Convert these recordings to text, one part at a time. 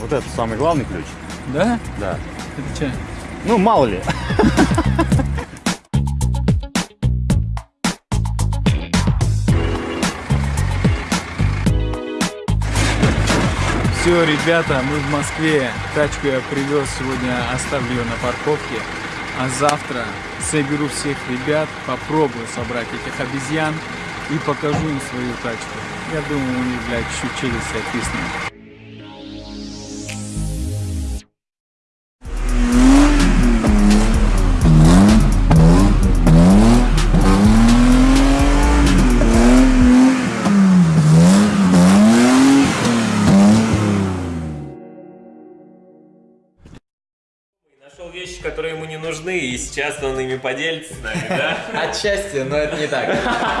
Вот это самый главный ключ. Да? Да. Это что? Ну, мало ли. Все, ребята, мы в Москве. Тачку я привез сегодня, оставлю ее на парковке. А завтра соберу всех ребят, попробую собрать этих обезьян и покажу им свою тачку. Я думаю, у них, блядь, чуть челюсть отвиснет. Сейчас он ими поделится с нами, да? Отчасти, но это не так.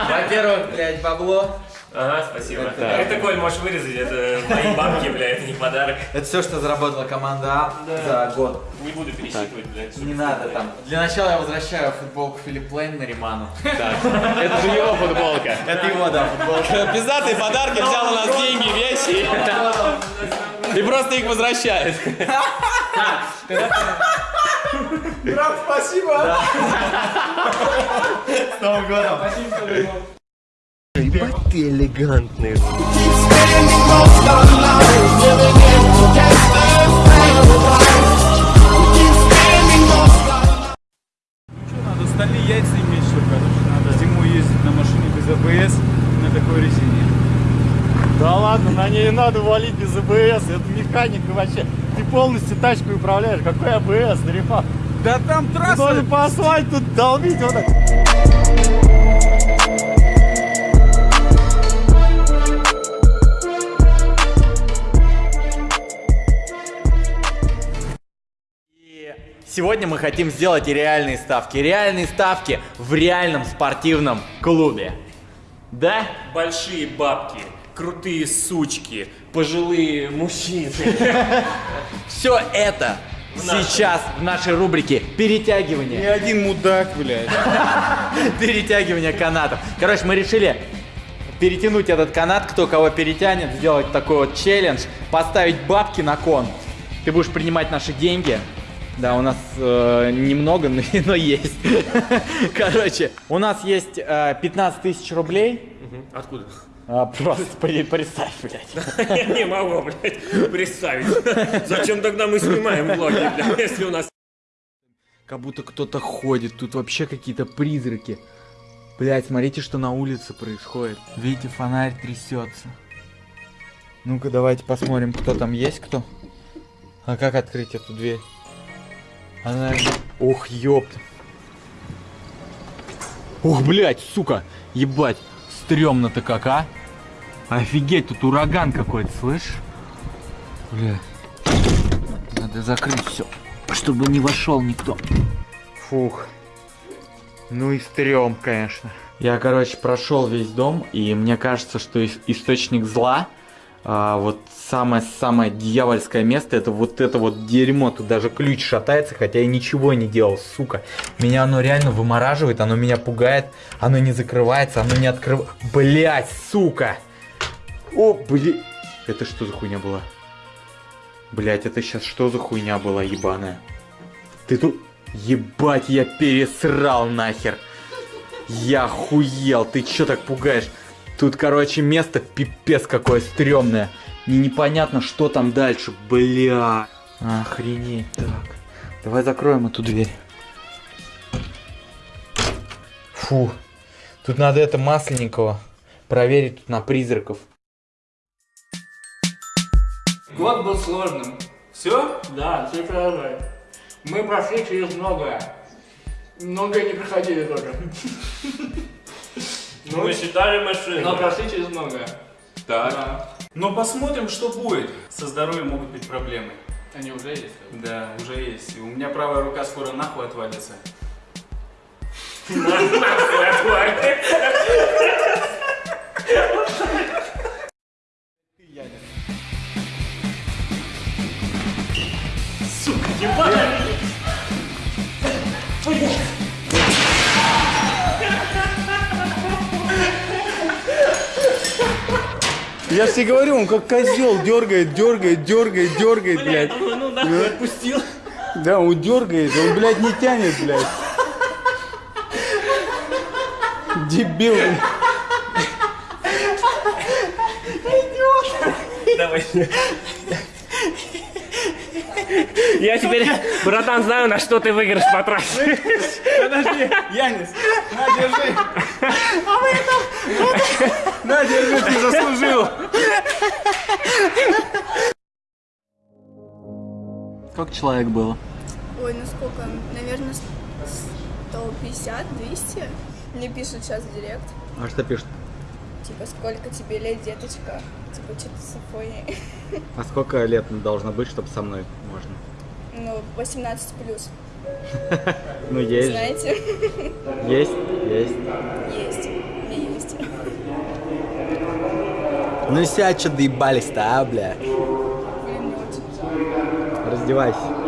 Во-первых, блядь, бабло. Ага, спасибо. Это- Это, Коль, можешь вырезать, это мои бабки, бля, это не подарок. Это все, что заработала команда А за год. Не буду пересчитывать, блядь. Не надо там. Для начала я возвращаю футболку Филипп Лейн на Риману. Это же его футболка. Это его, да, футболка. Пиздатые подарки, взял у нас деньги, вещи. И просто их возвращает. Брат, спасибо! С Новым годом! Ебать ты элегантный. Что, надо стальные яйца иметь, что, короче, надо зимой ездить на машине без АБС на такой резине. Да ладно, на ней надо валить без АБС. Это механика вообще. Ты полностью тачку управляешь. Какой АБС, Дарифа? Да там трасса! должен по асфальту долбить вот так. Сегодня мы хотим сделать реальные ставки. Реальные ставки в реальном спортивном клубе. Да? Большие бабки, крутые сучки, пожилые мужчины. Все это сейчас в нашей рубрике перетягивание. Ни один мудак, блядь. Перетягивание канатов. Короче, мы решили перетянуть этот канат, кто кого перетянет, сделать такой вот челлендж, поставить бабки на кон. Ты будешь принимать наши деньги. Да, у нас э, немного, но, но есть. Короче, у нас есть э, 15 тысяч рублей. Откуда? А, просто представь, блядь. Я не могу, блядь, представить. Зачем тогда мы снимаем влоги, блядь, если у нас... Как будто кто-то ходит, тут вообще какие-то призраки. Блять, смотрите, что на улице происходит. Видите, фонарь трясется. Ну-ка, давайте посмотрим, кто там есть, кто. А как открыть эту дверь? Она... Ох, ёпт. Ух, блять, сука, ебать, стрёмно-то как, а? Офигеть, тут ураган какой-то, слышишь? Бля. Надо закрыть все, чтобы не вошел никто. Фух. Ну и стрём, конечно. Я, короче, прошел весь дом, и мне кажется, что ис- источник зла, а, вот самое-самое дьявольское место, это вот это вот дерьмо. Тут даже ключ шатается, хотя я ничего не делал, сука. Меня оно реально вымораживает, оно меня пугает, оно не закрывается, оно не открывается. Блять, сука! О, блин. Это что за хуйня была? Блять, это сейчас что за хуйня была ебаная? Ты тут... Ебать, я пересрал нахер. Я хуел, ты чё так пугаешь? Тут, короче, место пипец какое стрёмное. И непонятно, что там дальше, бля. Охренеть, так. Давай закроем эту дверь. Фу. Тут надо это масленникова проверить на призраков. Год был сложным. Все? Да, все правильно. Мы прошли через многое. Многое не проходили тоже. Ну, Мы считали машины. Но прошли через многое. Так. Да. Но посмотрим, что будет. Со здоровьем могут быть проблемы. Они уже есть? Да, уже есть. У меня правая рука скоро нахуй отвалится. Нахуй отвалится. Сука, ебаная! Я же тебе говорю, он как козел дергает, дергает, дергает, дергает, блядь. Ну нахуй отпустил. Да, он дергает, он, блядь, не тянет, блядь. Дебил. Давай. Я теперь, братан, знаю, на что ты выигрыш потратишь. Подожди, Янис, на, держи. На, держи, ты заслужил. Сколько человек было? Ой, ну сколько? Наверное, 150, 200. Мне пишут сейчас в директ. А что пишет? Типа, сколько тебе лет, деточка? Типа, что-то с Афонией. А сколько лет должно быть, чтобы со мной можно? Ну, 18 плюс. Ну, есть. Знаете? Есть, есть. Есть. Мне есть. Ну сядь, что доебались-то, а, бля? Раздевайся.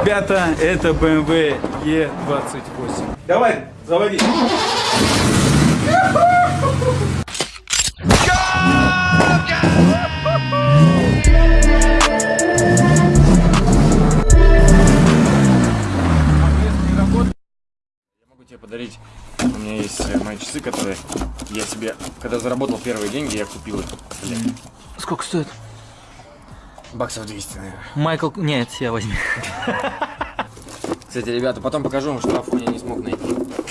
Ребята, это BMW E28. Давай, заводи. могу тебе подарить. У меня есть э, мои часы, которые я себе, когда заработал первые деньги, я купил их. Сколько стоит? Баксов 200, наверное. Майкл... Нет, я возьми. Кстати, ребята, потом покажу вам, что в Афоне не смог найти.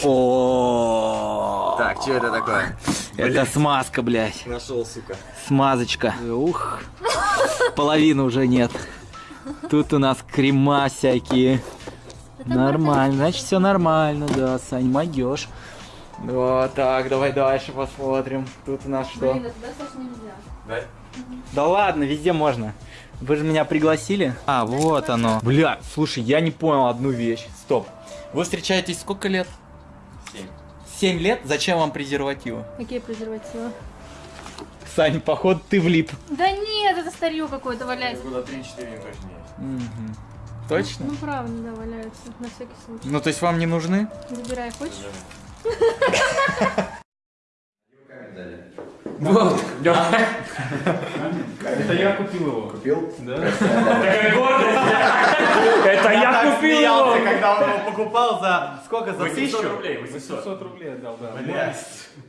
О, Так, что это такое? это смазка, блядь. Нашел, сука. Смазочка. Ух. Половины уже нет. Тут у нас крема всякие. Нормально, значит все нормально, да, Сань, могешь. Вот так, давай дальше посмотрим. Тут у нас что? Да? Да ладно, везде можно. Вы же меня пригласили? А, вот оно. Бля, слушай, я не понял одну вещь. Стоп. Вы встречаетесь сколько лет? Семь. Семь лет? Зачем вам презервативы? Какие презервативы? Сань, походу ты влип. Да нет, это старье какое-то валяется. Года 3-4 точно есть. Точно? Ну правда, да, валяются, на всякий случай. Ну, то есть вам не нужны? Забирай, хочешь? Это я купил его. Купил? Да. Это я купил его. когда он его покупал за сколько? За 800 рублей, 800. 500 рублей отдал, да.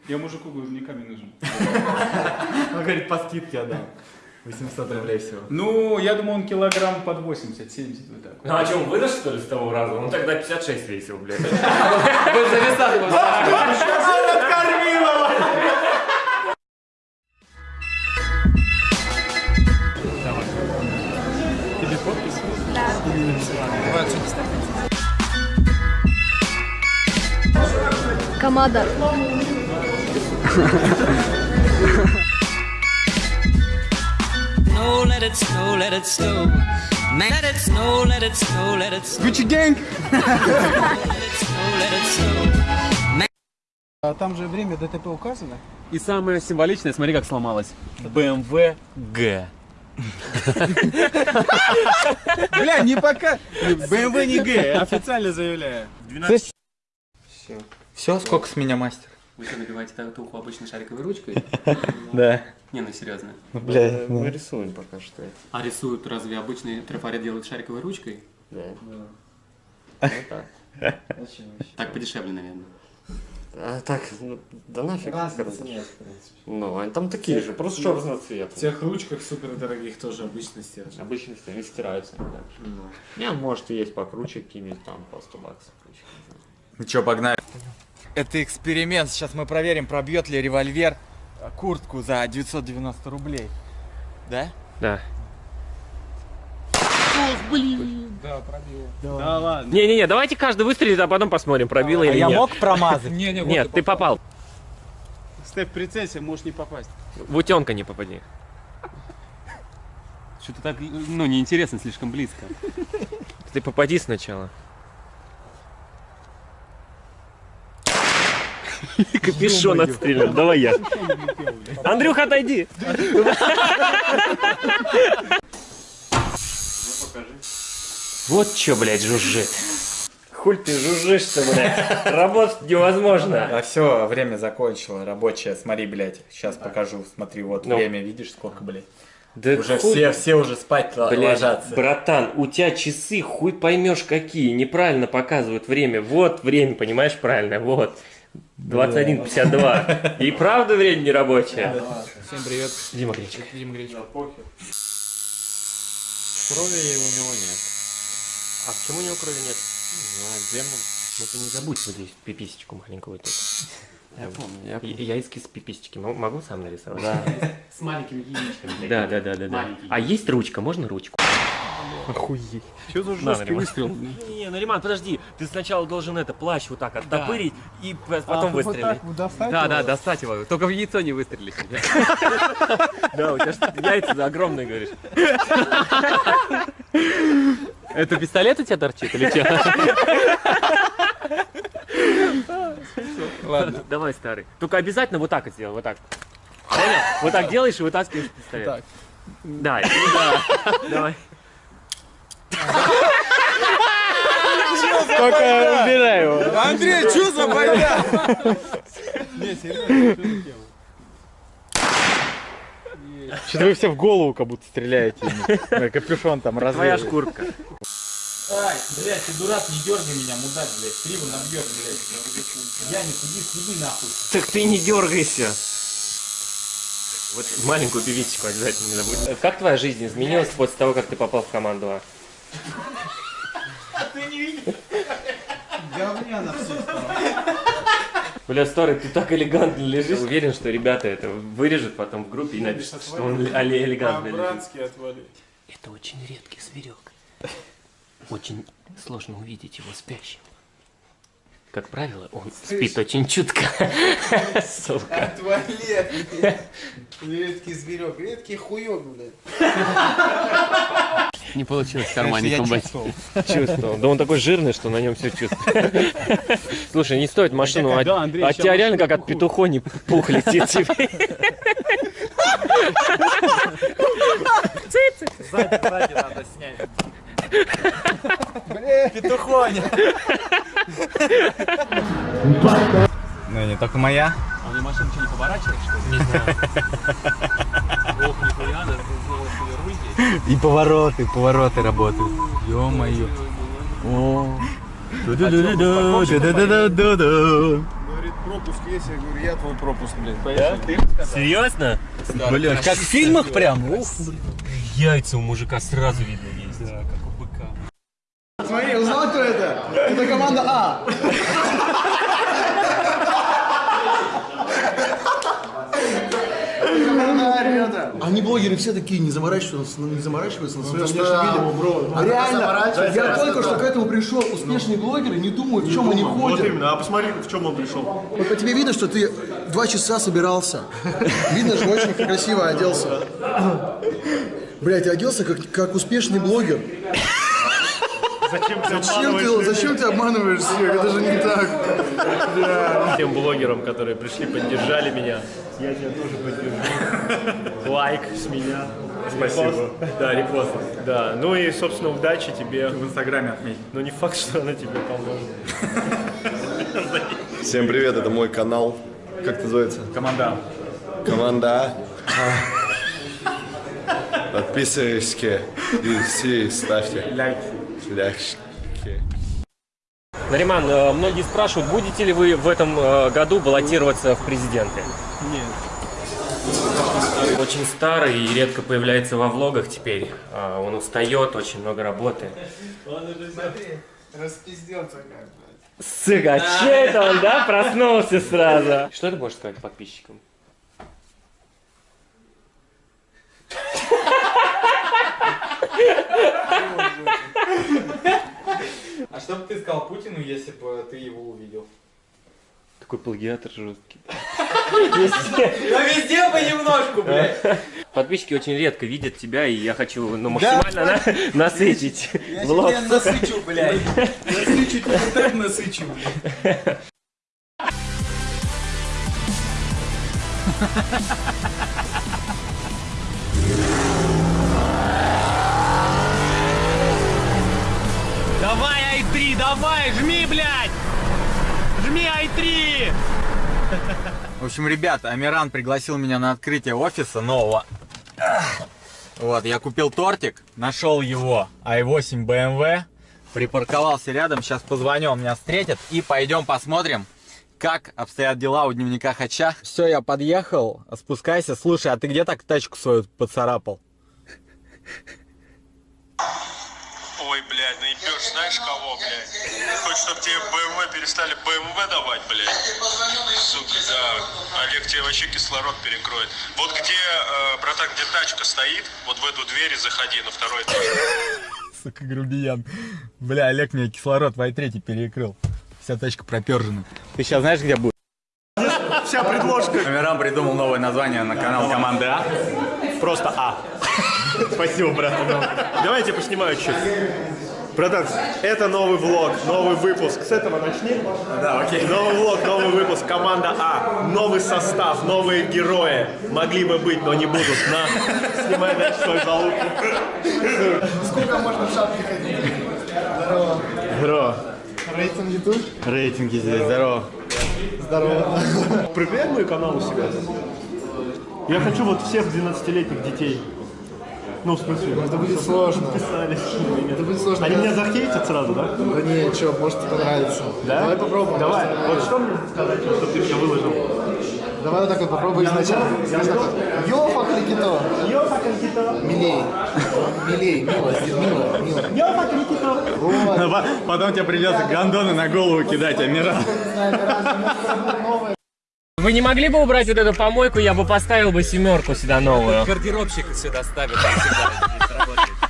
Я мужику говорю, не камень нужен. Он говорит, по скидке отдам. 800 рублей всего. Ну, я думаю, он килограмм под 80, 70 вот так. Ну а что, он выдаст что ли с того раза? Он тогда 56 весил, блядь. Камада. snow, let it snow, Gucci gang! let it snow, let it snow. А там же время ДТП указано? И самое символичное, смотри, как сломалось. BMW G. Бля, не пока. BMW не Г, официально заявляю. Все, сколько с меня мастер? Вы что, набиваете татуху обычной шариковой ручкой? Да. Не, ну серьезно. Бля, Мы рисуем пока что. А рисуют разве обычный трафарет делают шариковой ручкой? Да. Так подешевле, наверное. А так, ну, да нафиг. короче. Ну, они там такие же, просто что разноцветные. В тех ручках супер дорогих тоже обычно стержень. Обычно все, они стираются. Да. Не, может, и есть покруче какие-нибудь там по 100 баксов. Ну что, погнали. Это эксперимент. Сейчас мы проверим, пробьет ли револьвер э, куртку за 990 рублей. Да? Да. Да, пробил. Да ладно. Не-не-не, давайте каждый выстрелит, а потом посмотрим, пробило А или я нет. мог промазать? Не, не, Нет, ты попал. Стой в прицеле, можешь не попасть. В утенка не попади. Что-то так, ну, неинтересно, слишком близко. Ты попади сначала. Капюшон отстрелил. Давай я. Андрюха, отойди. Вот чё, блядь, жужжит. Хуль ты жужжишь-то, блядь. Работать невозможно. А все, время закончило, рабочее. Смотри, блядь, сейчас покажу. Смотри, вот Ну. время, видишь, сколько, блядь. Да Уже хуй- все, все уже спать Блядь, ложатся. братан, у тебя часы хуй поймешь какие, неправильно показывают время. Вот время, понимаешь, правильно, вот. 21.52. И правда время не рабочее? Всем привет. Дима Гречка. Дима Гречка. Крови у него нет. А почему у него крови нет? Не знаю, демон. Ну ты не забудь вот здесь пиписечку маленькую тут. Я помню, я Я, я эскиз пиписечки мо- могу сам нарисовать? Да. С маленькими яичками. Да, да, да, да, да. А есть ручка? Можно ручку? Охуеть. Что за На, жесткий Нариман. выстрел? Не, Нариман, подожди. Ты сначала должен это, плащ вот так оттопырить и п- потом выстрелить. достать Да, да, достать его. Только в яйцо не выстрелить. Да, у тебя ж яйца огромные, говоришь. Это пистолет у тебя торчит или что? Ладно. Давай, старый. Только обязательно вот так вот сделай, вот так. Понял? Вот так делаешь и вытаскиваешь пистолет. Так. Да, да. Давай. Только убирай его. Андрей, что за бойня? Что-то вы все в голову как будто стреляете. Капюшон там Твоя развеяли. шкурка. Ай, блядь, ты дурак, не дергай меня, мудак, блядь. Криво набьет, блядь. Я не суди, съеби нахуй. Так ты не дергайся. Вот маленькую певичку обязательно не забудь. Как твоя жизнь изменилась после того, как ты попал в команду А? Бля, старый, ты так элегантно лежишь. Уверен, что ребята это вырежут потом в группе и напишут, что он але- элегантно лежит. Это очень редкий зверек. Очень сложно увидеть его спящим. Как правило, он спит очень чутко. Сука. Отвали! Редкий зверек, редкий хуёк, блядь. Не получилось в кармане чувствовал. Чувствовал. Да он такой жирный, что на нем все чувствует. Слушай, не стоит машину, а, Да, Андрей, а ща тебя реально как от петухони пух летит тебе. Сзади надо снять. Петухоня. Ну, не только моя. А у меня машина что, не поворачивает, что ли? Не знаю. И повороты, повороты работают. Ё-моё. О. Ду-ду-ду-ду-ду-ду-ду-ду. Говорит, пропуск есть, я говорю, я твой пропуск, блядь. Поехали. Серьезно? Блядь, как в фильмах прям. Ух. Яйца у мужика сразу видно есть. Да, как у быка. Смотри, узнал, кто это? Это команда А. Команда А, ребята. Они блогеры все такие, не заморачиваются, не заморачиваются на своем внешнем виде. А реально, я только что к этому пришел. Успешные блогеры не думают, в чем они ходят. а посмотри, в чем он пришел. Вот по тебе видно, что ты два часа собирался. Видно, что очень красиво оделся. Блять, оделся как, как успешный блогер. Зачем ты Зачем ты, зачем ты обманываешь всех? Это же не так. Тем блогерам, которые пришли, поддержали меня. Я тебя тоже поддержу. Лайк с меня. Спасибо. Да, репост. Да. Ну и, собственно, удачи тебе. В инстаграме отметь. Но не факт, что она тебе поможет. Всем привет, это мой канал. Как называется? Команда. Команда А. Подписывайтесь и все ставьте Лайк. лайки. Нариман, э, многие спрашивают, будете ли вы в этом э, году баллотироваться в президенты? Нет. Очень старый и редко появляется во влогах теперь. А, Он устает, очень много работы. Распиздился как, блядь. Сука, а че это он, да, проснулся сразу? Что ты можешь сказать подписчикам? А что бы ты сказал Путину, если бы ты его увидел? Такой плагиатор жесткий. Ну везде понемножку, блядь. Подписчики очень редко видят тебя, и я хочу ну, максимально на- насытить влог. насычу, блядь. Насычу, тебя так насычу, блядь. В общем, ребят, Амиран пригласил меня на открытие офиса нового. Вот, я купил тортик, нашел его i8 BMW, припарковался рядом, сейчас позвоню, он меня встретит и пойдем посмотрим, как обстоят дела у дневника Хача. Все, я подъехал, спускайся. Слушай, а ты где так тачку свою поцарапал? Ой, блядь, наебешь, знаешь кого, блядь? Хочешь, чтобы тебе БМВ перестали БМВ давать, блядь? Сука, да. Олег тебе вообще кислород перекроет. Вот где, э, братан, где тачка стоит, вот в эту дверь и заходи на второй этаж. Сука, грубиян. Бля, Олег мне кислород в i3 перекрыл. Вся тачка пропержена. Ты сейчас знаешь, где будет? Вся предложка. Амиран придумал новое название на канал команды А. Просто А. Спасибо, братан. Давайте поснимаю чуть. Братан, это новый влог, новый выпуск. С этого начни. Да, окей. Новый влог, новый выпуск. Команда А. Новый состав, новые герои. Могли бы быть, но не будут. На, снимай дальше свою залупу. Сколько можно в шапке ходить? Здорово. Бро, Рейтинг YouTube? рейтинги здесь, здорово. Здорово. Проверяй мой канал у себя. Я хочу вот всех 12-летних детей. Ну, в смысле, Это будет сложно. подписались. Это будет сложно. Они меня захейтят сразу, да? Да не, что, может понравится. Да? Давай попробуем. Давай. Вот что мне сказать, чтобы ты меня выложил? Давай вот так вот попробуй изначально. Йофа крикито. Йофа крикито. Милей. Милей, мило, мило, мило. Йофа крикито. Вот. Потом тебе придется гондоны на голову кидать, Амиран. Вы не могли бы убрать вот эту помойку, я бы поставил бы семерку сюда новую. Гардеробщик сюда ставит.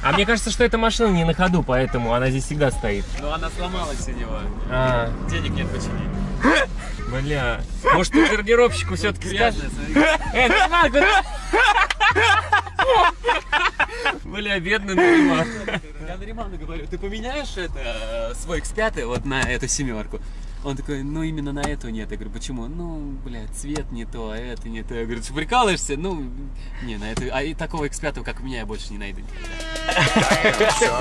А мне кажется, что эта машина не на ходу, поэтому она здесь всегда стоит. Но она сломалась у него. А, Денег нет починить. бля. Может, ты гардеробщику все-таки скажешь? Э, Нариман, куда? Бля, бедный Нариман. Я Нариману говорю, ты поменяешь это, э, свой X5 вот на эту семерку? Он такой, ну именно на эту нет. Я говорю, почему? Ну, блядь, цвет не то, а это не то. Я говорю, ты прикалываешься? Ну, не, на эту, а и такого X5, как у меня, я больше не найду. никогда.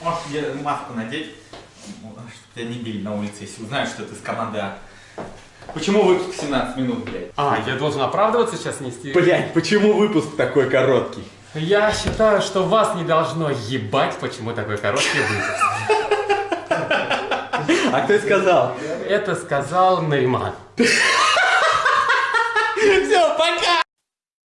Можешь тебе маску надеть, чтобы тебя не били на улице, если узнают, что ты с команды А. Почему выпуск 17 минут, блядь? А, я должен оправдываться сейчас нести? Блядь, почему выпуск такой короткий? Я считаю, что вас не должно ебать, почему такой короткий выпуск. А кто сказал? Это сказал пока!